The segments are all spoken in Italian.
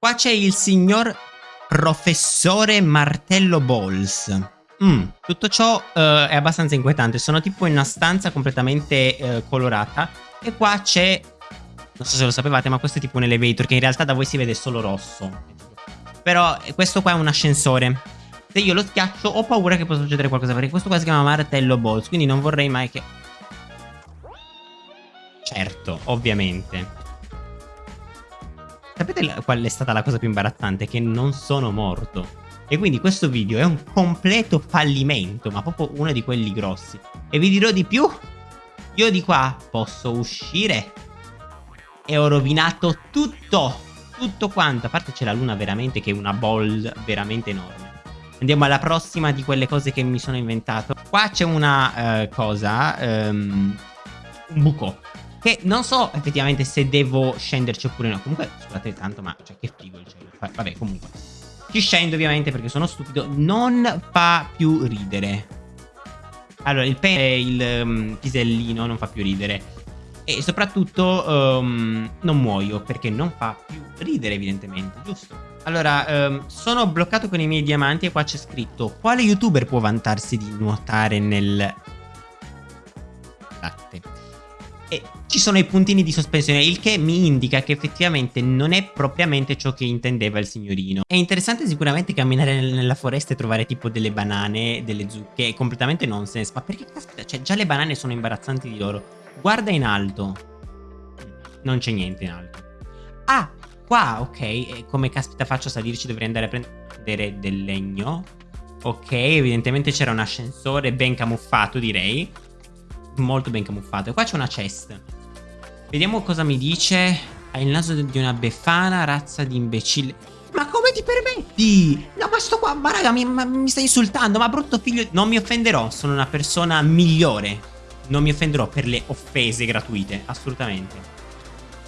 Qua c'è il signor professore Martello Balls. Mm, tutto ciò uh, è abbastanza inquietante. Sono tipo in una stanza completamente uh, colorata. E qua c'è. Non so se lo sapevate, ma questo è tipo un elevator che in realtà da voi si vede solo rosso. Però eh, questo qua è un ascensore. Se io lo schiaccio ho paura che possa succedere qualcosa. Perché questo qua si chiama Martello Balls. Quindi non vorrei mai che. Certo, ovviamente. Sapete qual è stata la cosa più imbarazzante? Che non sono morto. E quindi questo video è un completo fallimento, ma proprio uno di quelli grossi. E vi dirò di più. Io di qua posso uscire. E ho rovinato tutto. Tutto quanto. A parte c'è la luna veramente che è una ball veramente enorme. Andiamo alla prossima di quelle cose che mi sono inventato. Qua c'è una uh, cosa. Um, un buco. Che non so effettivamente se devo scenderci oppure no. Comunque, scusate tanto, ma cioè, che figo il cielo. Vabbè, comunque. Ci scendo ovviamente perché sono stupido. Non fa più ridere. Allora, il pene, il um, pisellino non fa più ridere. E soprattutto um, non muoio perché non fa più ridere evidentemente, giusto? Allora, um, sono bloccato con i miei diamanti e qua c'è scritto Quale youtuber può vantarsi di nuotare nel latte? E ci sono i puntini di sospensione, il che mi indica che effettivamente non è propriamente ciò che intendeva il signorino. È interessante sicuramente camminare nella foresta e trovare tipo delle banane, delle zucche, è completamente nonsense, ma perché caspita, cioè già le banane sono imbarazzanti di loro. Guarda in alto. Non c'è niente in alto. Ah, qua, ok, come caspita faccio a salirci dovrei andare a prendere del legno. Ok, evidentemente c'era un ascensore ben camuffato direi molto ben camuffato. E qua c'è una chest. Vediamo cosa mi dice. Hai il naso di una befana, razza di imbecille. Ma come ti permetti? No, ma sto qua, ma raga, mi, ma, mi stai insultando, ma brutto figlio... Non mi offenderò, sono una persona migliore. Non mi offenderò per le offese gratuite, assolutamente.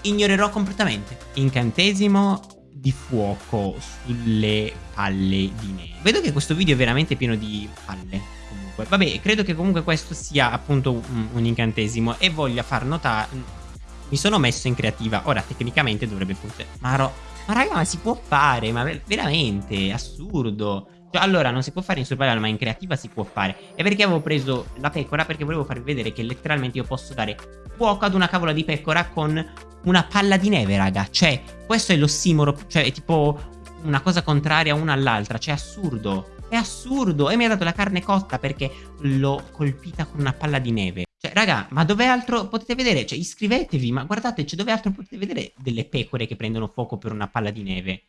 Ignorerò completamente. Incantesimo di fuoco sulle palle di neve. Vedo che questo video è veramente pieno di palle comunque. Vabbè, credo che comunque questo sia appunto un, un incantesimo e voglia far notare... Mi sono messo in creativa. Ora, tecnicamente dovrebbe funzionare. Ma, ro... ma raga, ma si può fare? Ma veramente, assurdo. Cioè, allora, non si può fare in survival, ma in creativa si può fare. E perché avevo preso la pecora? Perché volevo farvi vedere che letteralmente io posso dare fuoco ad una cavola di pecora con una palla di neve, raga. Cioè, questo è l'ossimoro, cioè è tipo una cosa contraria una all'altra. Cioè, assurdo. È assurdo. E mi ha dato la carne cotta perché l'ho colpita con una palla di neve. Cioè, raga, ma dove altro potete vedere? Cioè, iscrivetevi, ma guardate, cioè, dove altro potete vedere delle pecore che prendono fuoco per una palla di neve?